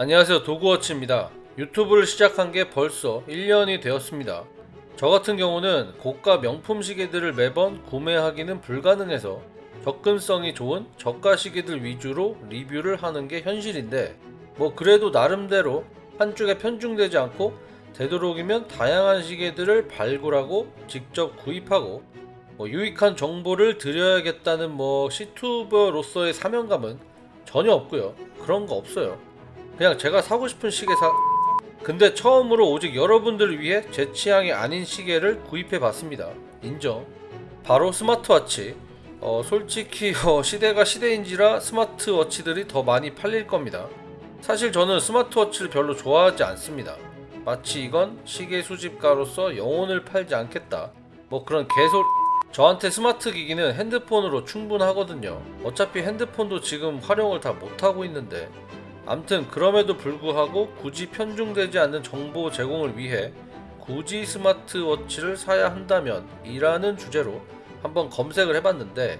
안녕하세요. 도구워치입니다. 유튜브를 시작한 게 벌써 1년이 되었습니다. 저 같은 경우는 고가 명품 시계들을 매번 구매하기는 불가능해서 접근성이 좋은 저가 시계들 위주로 리뷰를 하는 게 현실인데 뭐 그래도 나름대로 한쪽에 편중되지 않고 되도록이면 다양한 시계들을 발굴하고 직접 구입하고 뭐 유익한 정보를 드려야겠다는 뭐 시투버로서의 사명감은 전혀 없고요. 그런 거 없어요 그냥 제가 사고 싶은 시계 사 근데 처음으로 오직 여러분들을 위해 제 취향이 아닌 시계를 구입해 봤습니다. 인정. 바로 스마트워치. 어, 솔직히 어, 시대가 시대인지라 스마트워치들이 더 많이 팔릴 겁니다. 사실 저는 스마트워치를 별로 좋아하지 않습니다. 마치 이건 시계 수집가로서 영혼을 팔지 않겠다. 뭐 그런 개소 저한테 스마트 기기는 핸드폰으로 충분하거든요. 어차피 핸드폰도 지금 활용을 다 못하고 있는데 암튼 그럼에도 불구하고 굳이 편중되지 않는 정보 제공을 위해 굳이 스마트워치를 사야 한다면 이라는 주제로 한번 검색을 해봤는데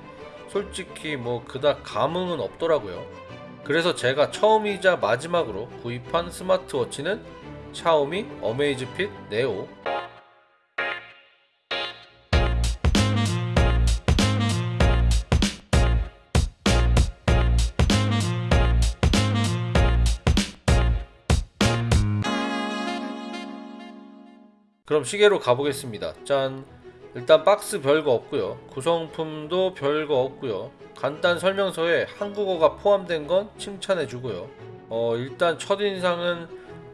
솔직히 뭐 그닥 감흥은 없더라고요. 그래서 제가 처음이자 마지막으로 구입한 스마트워치는 샤오미 어메이즈핏 네오 그럼 시계로 가보겠습니다. 짠. 일단 박스 별거 없고요. 구성품도 별거 없고요. 간단 설명서에 한국어가 포함된 건 칭찬해 주고요. 어, 일단 첫인상은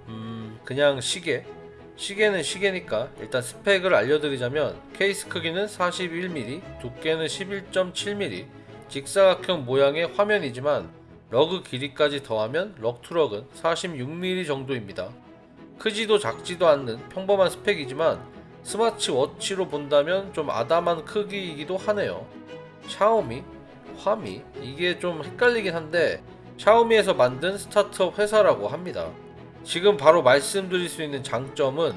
음, 그냥 시계. 시계는 시계니까 일단 스펙을 알려드리자면 케이스 크기는 41mm, 두께는 11.7mm, 직사각형 모양의 화면이지만 러그 길이까지 더하면 럭투럭은 46mm 정도입니다. 크지도 작지도 않는 평범한 스펙이지만 스마트워치로 본다면 좀 아담한 크기이기도 하네요. 샤오미, 화미 이게 좀 헷갈리긴 한데 샤오미에서 만든 스타트업 회사라고 합니다. 지금 바로 말씀드릴 수 있는 장점은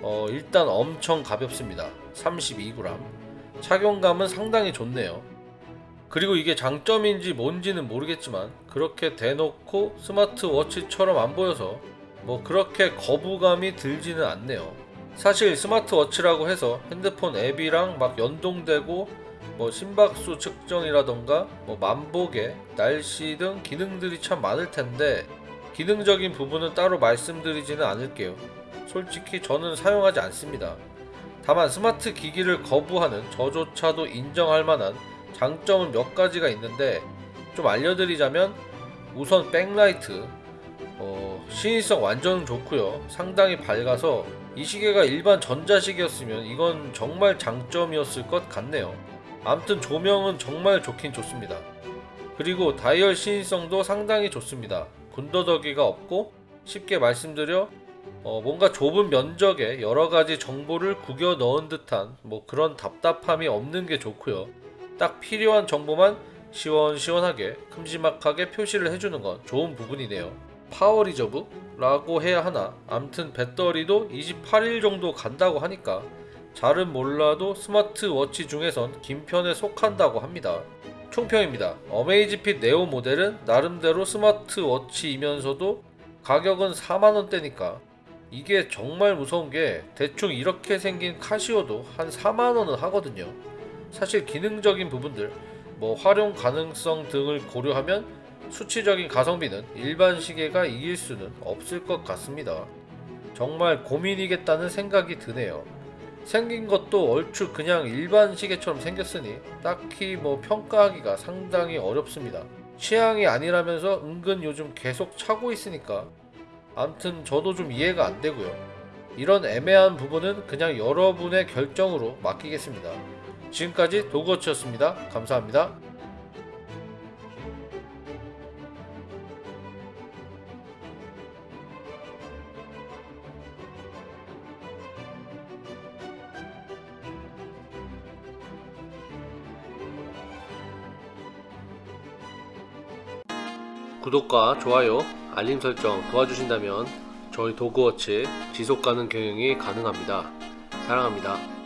어, 일단 엄청 가볍습니다. 32g. 착용감은 상당히 좋네요. 그리고 이게 장점인지 뭔지는 모르겠지만 그렇게 대놓고 스마트워치처럼 안 보여서 뭐 그렇게 거부감이 들지는 않네요. 사실 스마트워치라고 해서 핸드폰 앱이랑 막 연동되고 뭐 심박수 측정이라던가 뭐 만보계, 날씨 등 기능들이 참 많을 텐데 기능적인 부분은 따로 말씀드리지는 않을게요. 솔직히 저는 사용하지 않습니다. 다만 스마트 기기를 거부하는 저조차도 인정할 만한 장점은 몇 가지가 있는데 좀 알려드리자면 우선 백라이트 어, 시인성 완전 좋고요. 상당히 밝아서 이 시계가 일반 전자시계였으면 이건 정말 장점이었을 것 같네요. 암튼 조명은 정말 좋긴 좋습니다. 그리고 다이얼 시인성도 상당히 좋습니다. 군더더기가 없고 쉽게 말씀드려 어, 뭔가 좁은 면적에 여러가지 정보를 구겨 넣은 듯한 뭐 그런 답답함이 없는 게 좋고요. 딱 필요한 정보만 시원시원하게 큼지막하게 표시를 해주는 건 좋은 부분이네요 power reserve? 라고 해야 하나 암튼 배터리도 28일 정도 간다고 하니까 잘은 몰라도 스마트워치 중에선 긴 편에 속한다고 합니다. 총평입니다. 어메이즈핏 네오 모델은 나름대로 스마트워치이면서도 가격은 4만원대니까 이게 정말 무서운 게 대충 이렇게 생긴 카시오도 한 4만원은 하거든요. 사실 기능적인 부분들, 뭐 활용 가능성 등을 고려하면 수치적인 가성비는 일반 시계가 이길 수는 없을 것 같습니다. 정말 고민이겠다는 생각이 드네요. 생긴 것도 얼추 그냥 일반 시계처럼 생겼으니 딱히 뭐 평가하기가 상당히 어렵습니다. 취향이 아니라면서 은근 요즘 계속 차고 있으니까 암튼 저도 좀 이해가 안 되고요. 이런 애매한 부분은 그냥 여러분의 결정으로 맡기겠습니다. 지금까지 도그워치였습니다. 감사합니다. 구독과 좋아요, 알림 설정 도와주신다면 저희 도그워치 지속가능 경영이 가능합니다. 사랑합니다.